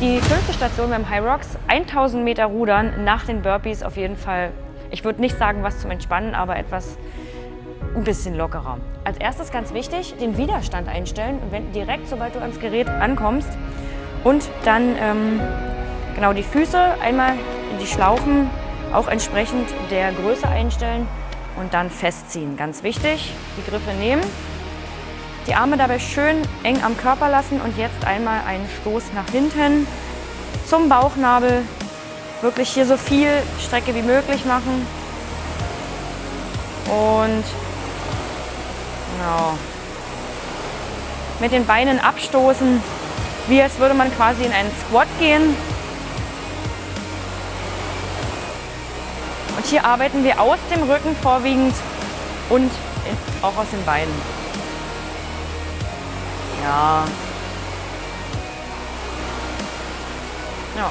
die fünfte Station beim High Rocks. 1000 Meter Rudern nach den Burpees auf jeden Fall. Ich würde nicht sagen, was zum Entspannen, aber etwas ein bisschen lockerer. Als erstes ganz wichtig, den Widerstand einstellen, wenn, direkt sobald du ans Gerät ankommst. Und dann ähm, genau die Füße einmal in die Schlaufen, auch entsprechend der Größe einstellen und dann festziehen. Ganz wichtig, die Griffe nehmen, die Arme dabei schön eng am Körper lassen und jetzt einmal einen Stoß nach hinten zum Bauchnabel. Wirklich hier so viel Strecke wie möglich machen. Und genau. Mit den Beinen abstoßen, wie als würde man quasi in einen Squat gehen. Und hier arbeiten wir aus dem Rücken vorwiegend und auch aus den Beinen. Ja. Ja.